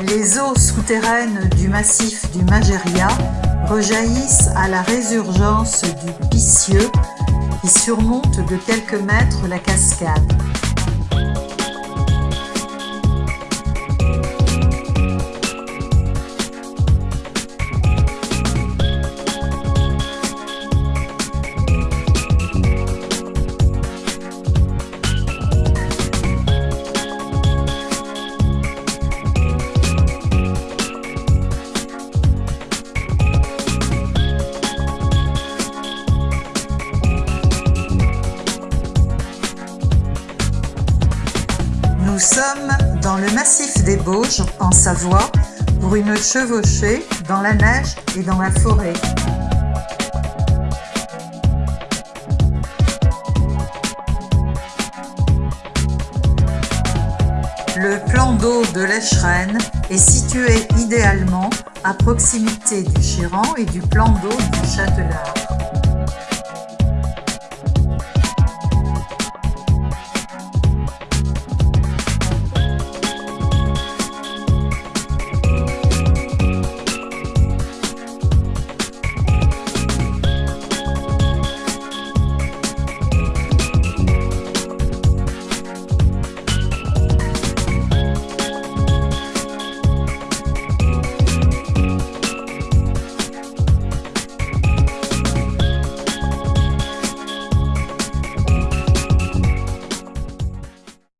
Les eaux souterraines du massif du Magéria rejaillissent à la résurgence du Picieux qui surmonte de quelques mètres la cascade. Sommes dans le massif des Bauges, en Savoie, pour une chevauchée dans la neige et dans la forêt. Le plan d'eau de l'Echerenne est situé idéalement à proximité du Chéran et du plan d'eau du Châtelard.